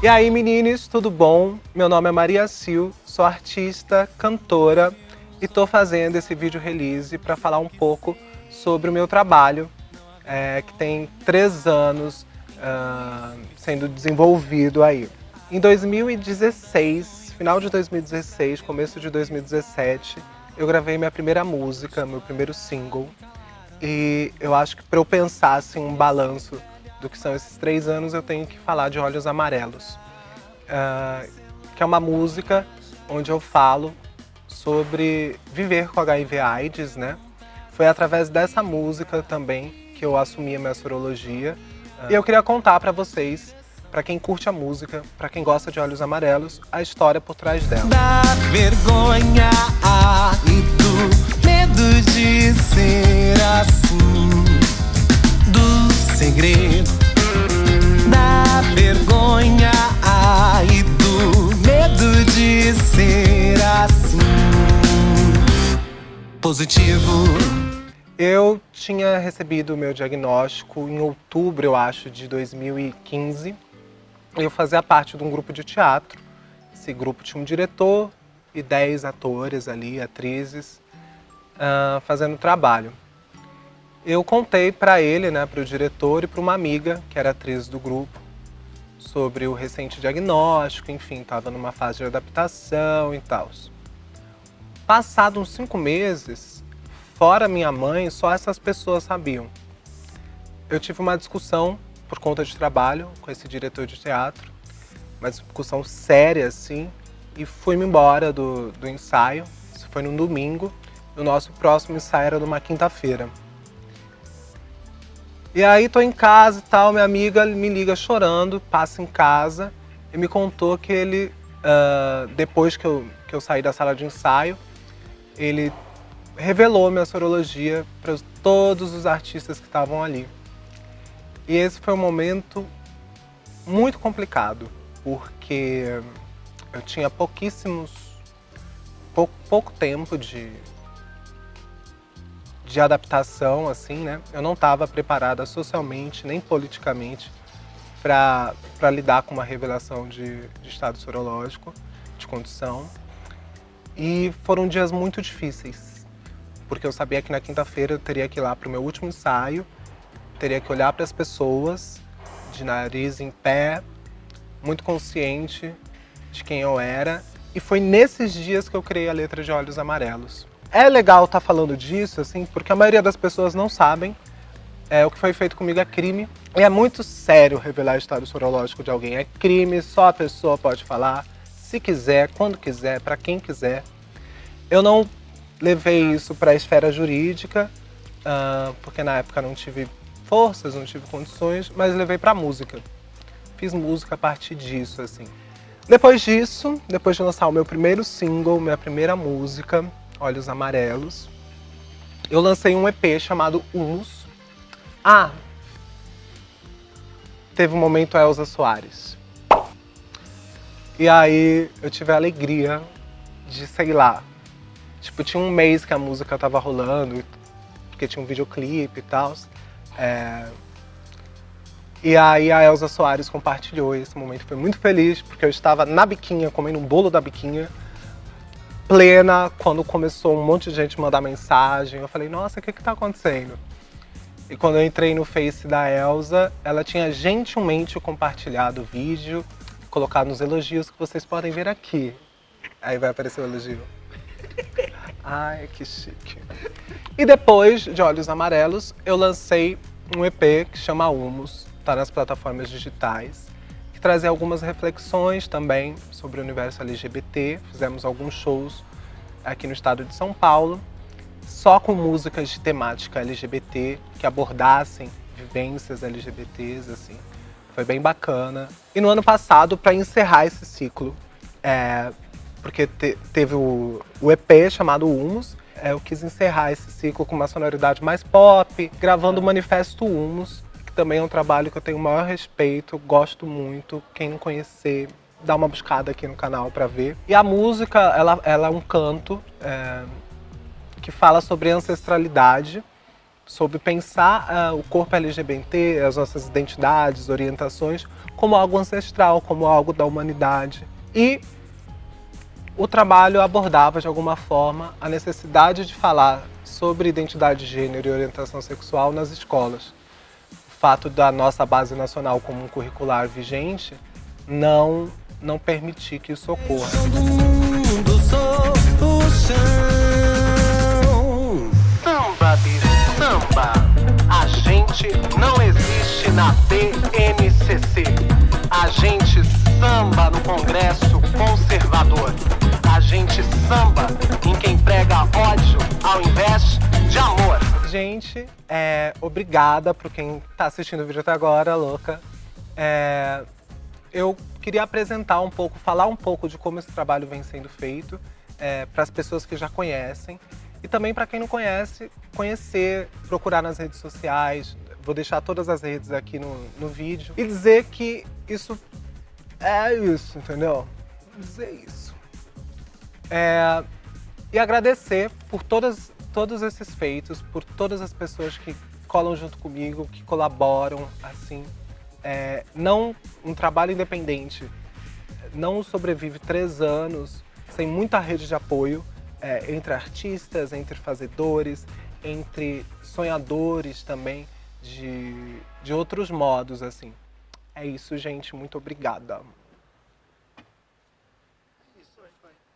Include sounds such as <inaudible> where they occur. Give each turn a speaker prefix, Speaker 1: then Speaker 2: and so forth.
Speaker 1: E aí, meninos, tudo bom? Meu nome é Maria Sil, sou artista, cantora e tô fazendo esse vídeo release para falar um pouco sobre o meu trabalho, é, que tem três anos uh, sendo desenvolvido aí. Em 2016, final de 2016, começo de 2017, eu gravei minha primeira música, meu primeiro single, e eu acho que para eu pensar assim, um balanço do que são esses três anos, eu tenho que falar de Olhos Amarelos, uh, que é uma música onde eu falo sobre viver com HIV AIDS, né? Foi através dessa música também que eu assumi a minha sorologia. Uh, e eu queria contar para vocês, para quem curte a música, para quem gosta de Olhos Amarelos, a história por trás dela.
Speaker 2: Da vergonha e do medo de ser assim, segredo da vergonha e do medo de ser assim. Positivo.
Speaker 1: Eu tinha recebido o meu diagnóstico em outubro, eu acho, de 2015. Eu fazia parte de um grupo de teatro. Esse grupo tinha um diretor e 10 atores ali, atrizes, uh, fazendo trabalho eu contei para ele, né, para o diretor e para uma amiga, que era atriz do grupo, sobre o recente diagnóstico, enfim, estava numa fase de adaptação e tal. Passados uns cinco meses, fora minha mãe, só essas pessoas sabiam. Eu tive uma discussão por conta de trabalho com esse diretor de teatro, uma discussão séria, assim, e fui-me embora do, do ensaio. Isso foi no domingo. O nosso próximo ensaio era numa quinta-feira. E aí tô em casa e tal, minha amiga me liga chorando, passa em casa e me contou que ele, uh, depois que eu, que eu saí da sala de ensaio, ele revelou minha sorologia para todos os artistas que estavam ali. E esse foi um momento muito complicado, porque eu tinha pouquíssimos, pouco, pouco tempo de, de adaptação, assim, né? Eu não estava preparada socialmente nem politicamente para lidar com uma revelação de, de estado sorológico, de condição. E foram dias muito difíceis, porque eu sabia que na quinta-feira eu teria que ir lá para o meu último ensaio, teria que olhar para as pessoas, de nariz em pé, muito consciente de quem eu era. E foi nesses dias que eu criei a letra de Olhos Amarelos. É legal estar tá falando disso, assim, porque a maioria das pessoas não sabem. É, o que foi feito comigo é crime. E é muito sério revelar o estado sorológico de alguém. É crime, só a pessoa pode falar, se quiser, quando quiser, para quem quiser. Eu não levei isso para a esfera jurídica, uh, porque na época não tive forças, não tive condições, mas levei para música. Fiz música a partir disso, assim. Depois disso, depois de lançar o meu primeiro single, minha primeira música, Olhos Amarelos. Eu lancei um EP chamado Humus. Ah, teve um momento Elza Soares. E aí eu tive a alegria de, sei lá, tipo, tinha um mês que a música tava rolando, porque tinha um videoclipe e tal. É... E aí a Elza Soares compartilhou esse momento. Foi muito feliz, porque eu estava na biquinha, comendo um bolo da biquinha, plena quando começou um monte de gente mandar mensagem. Eu falei, nossa, o que que tá acontecendo? E quando eu entrei no Face da Elsa, ela tinha gentilmente compartilhado o vídeo, colocado nos elogios que vocês podem ver aqui. Aí vai aparecer o elogio. <laughs> Ai, que chique. E depois de Olhos Amarelos, eu lancei um EP que chama Humus, tá nas plataformas digitais que trazer algumas reflexões também sobre o universo LGBT. Fizemos alguns shows aqui no estado de São Paulo, só com músicas de temática LGBT, que abordassem vivências LGBTs, assim. Foi bem bacana. E no ano passado, para encerrar esse ciclo, é, porque te, teve o, o, EP chamado Humus, é, eu quis encerrar esse ciclo com uma sonoridade mais pop, gravando o Manifesto Humus, também é um trabalho que eu tenho o maior respeito, gosto muito. Quem não conhecer, dá uma buscada aqui no canal para ver. E a música, ela, ela é um canto é, que fala sobre ancestralidade. sobre pensar uh, o corpo LGBT, as nossas identidades, orientações, como algo ancestral, como algo da humanidade. E o trabalho abordava, de alguma forma, a necessidade de falar sobre identidade de gênero e orientação sexual nas escolas. O fato da nossa base nacional comum curricular vigente não, não permitir que isso ocorra. Samba de samba, a gente não existe na BNCC. A gente samba no Congresso Conservador. A gente samba Gente, é, obrigada por quem tá assistindo o vídeo até agora, louca. É, eu queria apresentar um pouco, falar um pouco de como esse trabalho vem sendo feito é, para as pessoas que já conhecem e também para quem não conhece, conhecer, procurar nas redes sociais. Vou deixar todas as redes aqui no, no vídeo e dizer que isso é isso, entendeu? Dizer isso. É, e agradecer por todas, todos esses feitos, por todas as pessoas que colam junto comigo, que colaboram, assim. É, não um trabalho independente não sobrevive três anos sem muita rede de apoio é, entre artistas, entre fazedores, entre sonhadores também de, de outros modos, assim. É isso, gente. Muito obrigada.